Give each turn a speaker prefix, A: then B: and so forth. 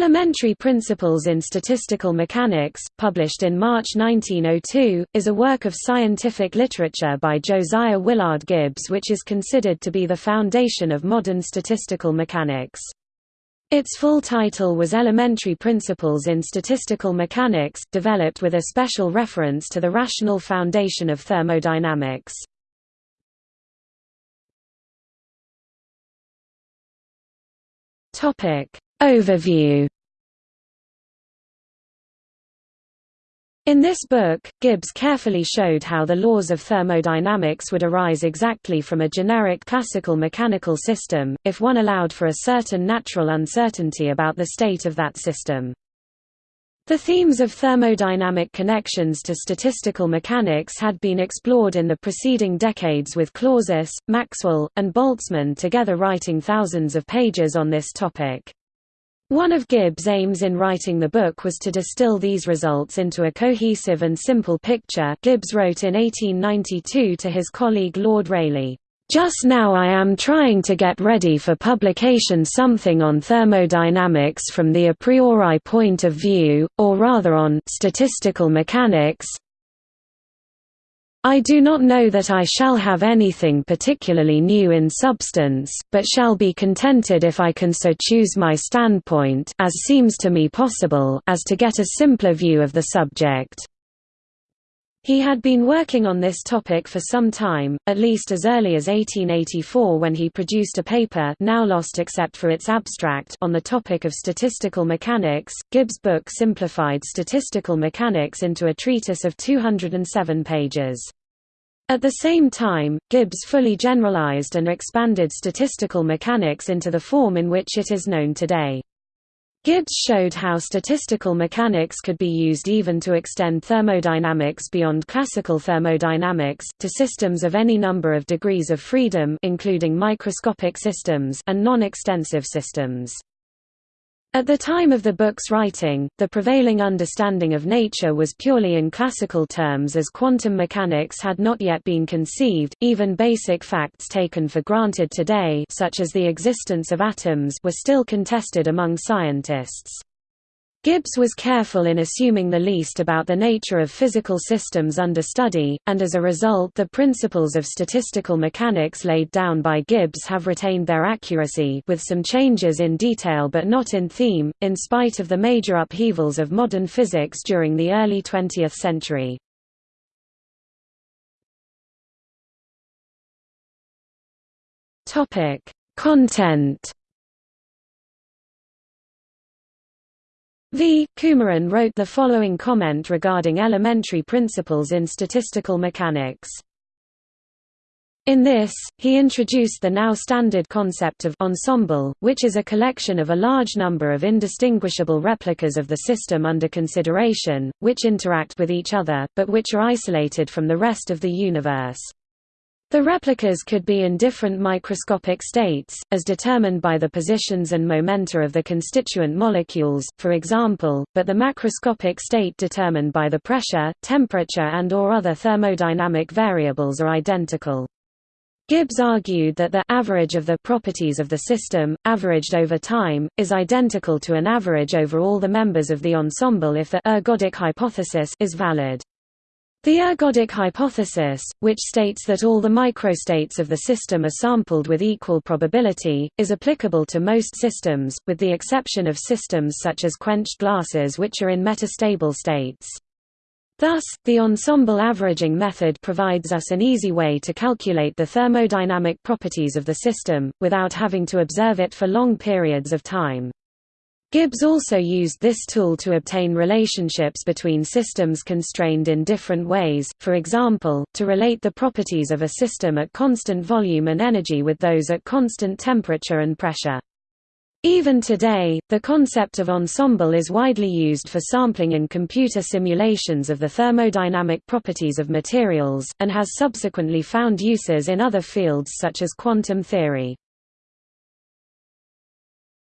A: Elementary Principles in Statistical Mechanics, published in March 1902, is a work of scientific literature by Josiah Willard Gibbs which is considered to be the foundation of modern statistical mechanics. Its full title was Elementary Principles in Statistical Mechanics, developed with a special reference to the rational foundation of thermodynamics. Topic Overview In this book, Gibbs carefully showed how the laws of thermodynamics would arise exactly from a generic classical mechanical system, if one allowed for a certain natural uncertainty about the state of that system. The themes of thermodynamic connections to statistical mechanics had been explored in the preceding decades with Clausius, Maxwell, and Boltzmann together writing thousands of pages on this topic. One of Gibbs' aims in writing the book was to distill these results into a cohesive and simple picture Gibbs wrote in 1892 to his colleague Lord Rayleigh, "...just now I am trying to get ready for publication something on thermodynamics from the a priori point of view, or rather on statistical mechanics, I do not know that I shall have anything particularly new in substance, but shall be contented if I can so choose my standpoint as seems to me possible as to get a simpler view of the subject. He had been working on this topic for some time, at least as early as 1884 when he produced a paper now lost except for its abstract on the topic of statistical mechanics. Gibbs' book simplified statistical mechanics into a treatise of 207 pages. At the same time, Gibbs fully generalized and expanded statistical mechanics into the form in which it is known today. Gibbs showed how statistical mechanics could be used even to extend thermodynamics beyond classical thermodynamics, to systems of any number of degrees of freedom including microscopic systems and non-extensive systems. At the time of the book's writing, the prevailing understanding of nature was purely in classical terms as quantum mechanics had not yet been conceived, even basic facts taken for granted today such as the existence of atoms were still contested among scientists. Gibbs was careful in assuming the least about the nature of physical systems under study, and as a result the principles of statistical mechanics laid down by Gibbs have retained their accuracy with some changes in detail but not in theme, in spite of the major upheavals of modern physics during the early 20th century. Content V. Kumaran wrote the following comment regarding elementary principles in statistical mechanics. In this, he introduced the now standard concept of ensemble, which is a collection of a large number of indistinguishable replicas of the system under consideration, which interact with each other, but which are isolated from the rest of the universe. The replicas could be in different microscopic states, as determined by the positions and momenta of the constituent molecules, for example, but the macroscopic state determined by the pressure, temperature and or other thermodynamic variables are identical. Gibbs argued that the average of the properties of the system, averaged over time, is identical to an average over all the members of the ensemble if the ergodic hypothesis is valid. The ergodic hypothesis, which states that all the microstates of the system are sampled with equal probability, is applicable to most systems, with the exception of systems such as quenched glasses which are in metastable states. Thus, the ensemble averaging method provides us an easy way to calculate the thermodynamic properties of the system, without having to observe it for long periods of time. Gibbs also used this tool to obtain relationships between systems constrained in different ways, for example, to relate the properties of a system at constant volume and energy with those at constant temperature and pressure. Even today, the concept of ensemble is widely used for sampling in computer simulations of the thermodynamic properties of materials, and has subsequently found uses in other fields such as quantum theory.